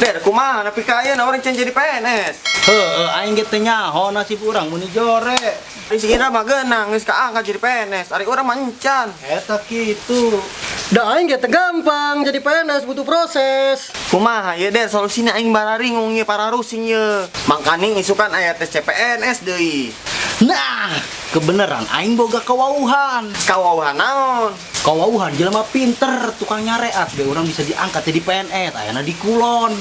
Der, kumaha tapi kaya na orang can jadi PNS. Heeh, aing ge teh nyaho nasib urang muni jore. Di sini mah geunang geus kaangkat jadi PNS. Ari orang mancan. Eta kitu. Da aing ge teh gampang jadi PNS butuh proses. Kumaha ya Der, solusina aing bararing ye para rusing ye. Mangkani isukan aya tes CPNS deui. Nah, kebenaran aing boga kawauhan. Kawauhan naon? Kawauhan jelema pinter, tukang nyareat ge urang bisa diangkat jadi PNS, ayana di kulon.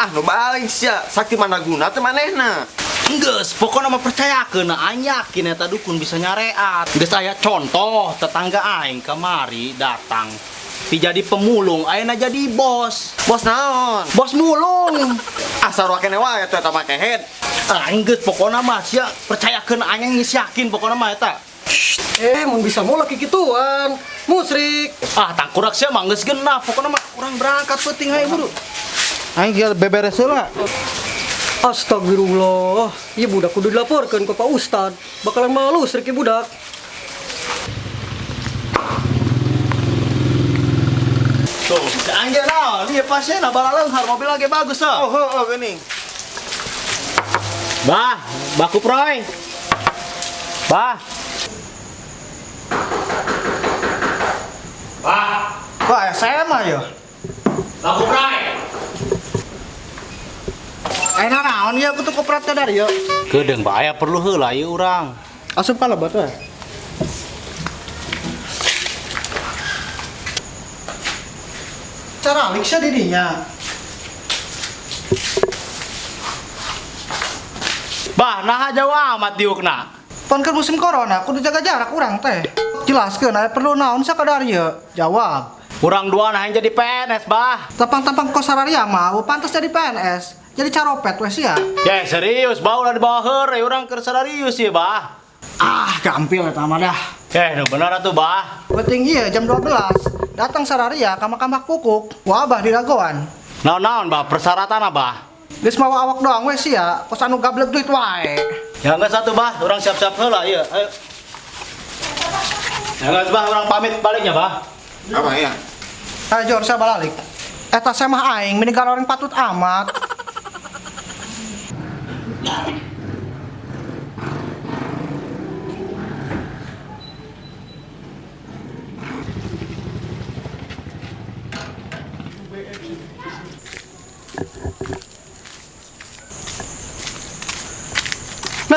Ah, nu balik sia. Sakti mana guna teh manehna. Geus, pokoknya mah percayakeun aing yakin eta dukun bisa nyareat. Geus aya contoh tetangga aing kamari datang. Jadi pemulung, ayeuna jadi bos. Bos naon? Bos mulung. Asal wakene wae eta make head. Aing geus pokoknya mah sia percayakeun aing geus yakin pokoknya mah eta. Eh, mun bisa mulak kikituan. Musrik. Ah, tangkurak sia mah geus genap, pokoknya mah urang berangkat penting hayu buru. Aing geus beberes heula. Astagfirullah. Iya budak kudu dilaporkan ke Pak Ustad. Bakalan malu srik ieu budak. Tuh, anjir naon, ieu pasien bala leunghar mobil lagi bagus Oh, ah. oh, oh geuning. Bah, baku proy. Bah. Bah, Kok SMA ya? baku proy. Enak naon ya kutu kopratnya dari ya. Kedeung bahaya perlu heula ieu urang. Asup kalabat we. Cara aliksa didinya. Bah, nah jawa amat diukna. Pon kan musim corona, kudu jaga jarak urang teh. Jelaskeun aya perlu naon sakadar ya. Jawab. Urang dua nah yang jadi PNS, bah. Tampang-tampang kosararia mah pantas jadi PNS. Jadi caropet wes ya. Ya serius, bah ulah dibawa heure urang keur serius ya, bah. Ah, gampil eta mah dah. Eh, nu bener atuh, bah. Penting iya jam 12 datang sararia ka Makam Kukuk. Wabah di Dagoan. Naon-naon, bah, persyaratan bah. Geus mawa awak doang wes ya, kos anu gablek duit wae. Ya enggak satu, bah. Urang siap-siap heula, ieu. Ayo. Ya enggak, bah, urang pamit baliknya, bah. Apa ya? Ayo Jor, saya balik. Eta saya mah aing meninggal orang patut amat.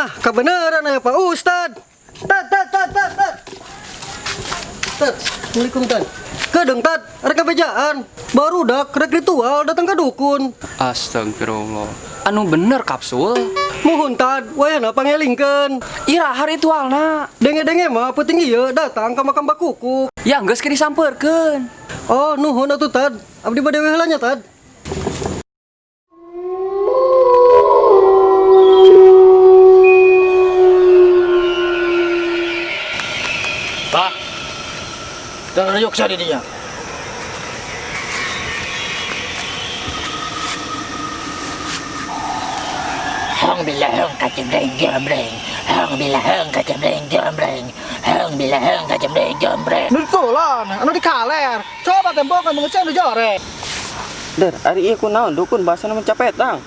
Nah, kebenaran ya Pak Ustad. Tad, tad, tad, tad, tad. Tad, Assalamualaikum Tad. Kadang Tad, rek bejaan. Baru dak rek ritual datang ke dukun. Astagfirullah. Anu bener kapsul. Mohon Tad, wayana pangelingkeun. Ira hari ritualna. Denge-denge mah penting ieu datang ke makam bakukuk. Ya geus ke disampeurkeun. Oh, nuhun atuh Tad. Abdi bade we heulanya Bah. Dan yuk sa didinya. Hang bila hang kacemreng jomreng Hang bila hang kacemreng jomreng Hang bila hang kacemreng jomreng Nu ditulan, anu dikaler. Coba tembokan mengecek nu jore. Der, ari ieu kunaon dukun bahasa mencapai tang.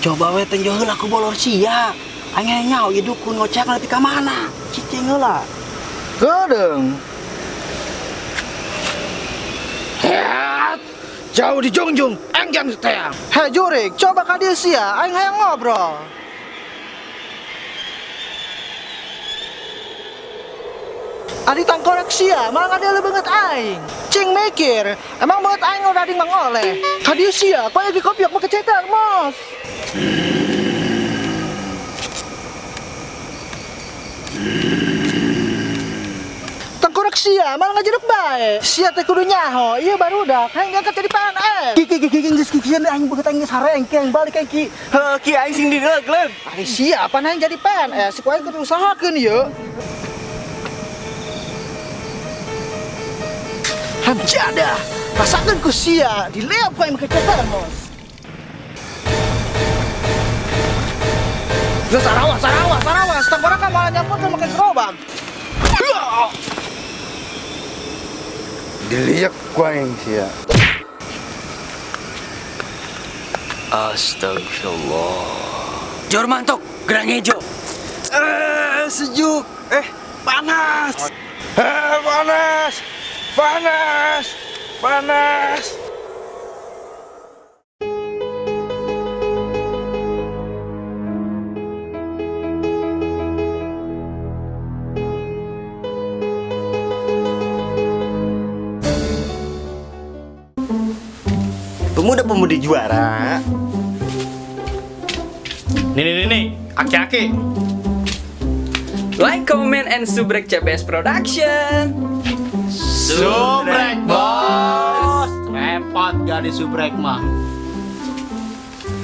Coba we teh heula ku bolor sia. Anya nyao ieu dukun ngocek nanti ka mana? Cicing heula. Gedeng. Jauh di jungjung, enggan teang. Hei Jurik, coba ka dieu sia, aing hayang ngobrol. Adi tangkorek sia, malah ada banget aing. Cing mikir, emang banget aing udah di mangoleh. Ka dieu sia, kau lagi kopiok mau kecetar, mos. Tangkorek sia, malah ngajeruk bae. Sia teh kudu nyaho, iya baru dah, hayang diangkat jadi PNS. Ki ki ki ki geus kikieu aing beut aing sarengkeng balik aing ki. Heuh, ki aing sing dilegleg. Ari sia, apa hayang jadi PNS, si kuaing kudu usahakeun ieu. Hamjada, rasakeun ku sia, dileap ku aing kecetar, mos. Geus sarawas, sarawas, sarawas, tangkorek malah nyampur ke makan gerobak. Diliak ku aing sia. Astagfirullah. Jor mantok, gerang hijau. Eh, sejuk. Eh, panas. Eh, panas, panas, panas. Pemuda-pemudi juara. Nih nih nih nih, aki-aki. Like, comment, and subrek CBS Production. Subrek bos. Repot gak di subrek mah.